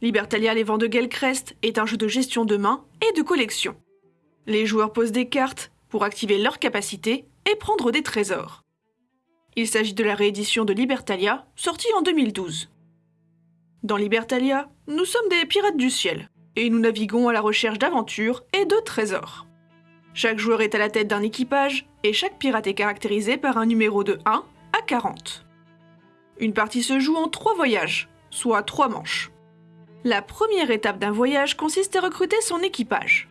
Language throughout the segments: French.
Libertalia Les Vents de Gelcrest est un jeu de gestion de main et de collection. Les joueurs posent des cartes pour activer leurs capacités et prendre des trésors. Il s'agit de la réédition de Libertalia, sortie en 2012. Dans Libertalia, nous sommes des pirates du ciel, et nous naviguons à la recherche d'aventures et de trésors. Chaque joueur est à la tête d'un équipage, et chaque pirate est caractérisé par un numéro de 1 à 40. Une partie se joue en trois voyages, soit trois manches. La première étape d'un voyage consiste à recruter son équipage.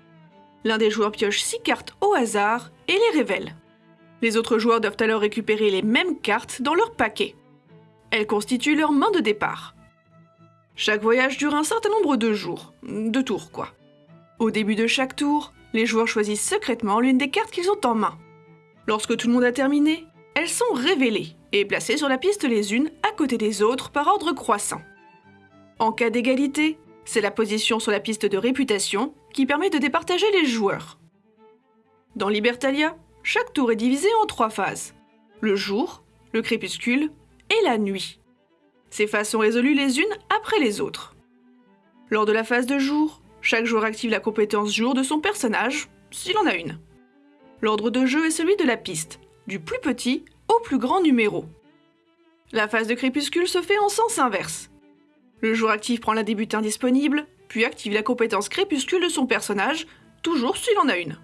L'un des joueurs pioche 6 cartes au hasard et les révèle. Les autres joueurs doivent alors récupérer les mêmes cartes dans leur paquet. Elles constituent leur main de départ. Chaque voyage dure un certain nombre de jours, de tours quoi. Au début de chaque tour, les joueurs choisissent secrètement l'une des cartes qu'ils ont en main. Lorsque tout le monde a terminé, elles sont révélées et placées sur la piste les unes à côté des autres par ordre croissant. En cas d'égalité, c'est la position sur la piste de réputation qui permet de départager les joueurs. Dans Libertalia, chaque tour est divisé en trois phases. Le jour, le crépuscule et la nuit. Ces phases sont résolues les unes après les autres. Lors de la phase de jour, chaque joueur active la compétence jour de son personnage, s'il en a une. L'ordre de jeu est celui de la piste, du plus petit au plus grand numéro. La phase de crépuscule se fait en sens inverse. Le joueur actif prend la des butins disponibles, puis active la compétence crépuscule de son personnage, toujours s'il en a une.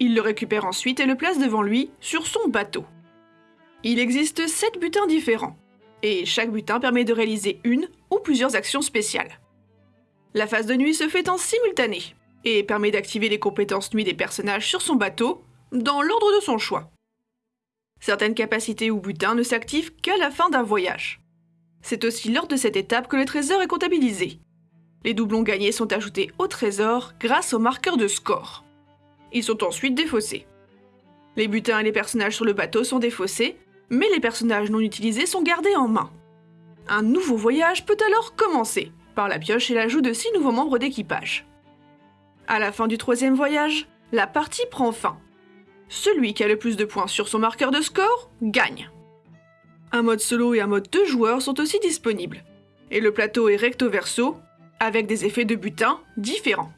Il le récupère ensuite et le place devant lui, sur son bateau. Il existe 7 butins différents, et chaque butin permet de réaliser une ou plusieurs actions spéciales. La phase de nuit se fait en simultané, et permet d'activer les compétences nuit des personnages sur son bateau, dans l'ordre de son choix. Certaines capacités ou butins ne s'activent qu'à la fin d'un voyage. C'est aussi lors de cette étape que le trésor est comptabilisé. Les doublons gagnés sont ajoutés au trésor grâce au marqueur de score. Ils sont ensuite défaussés. Les butins et les personnages sur le bateau sont défaussés, mais les personnages non utilisés sont gardés en main. Un nouveau voyage peut alors commencer, par la pioche et l'ajout de 6 nouveaux membres d'équipage. À la fin du troisième voyage, la partie prend fin. Celui qui a le plus de points sur son marqueur de score gagne. Un mode solo et un mode deux joueurs sont aussi disponibles. Et le plateau est recto verso, avec des effets de butin différents.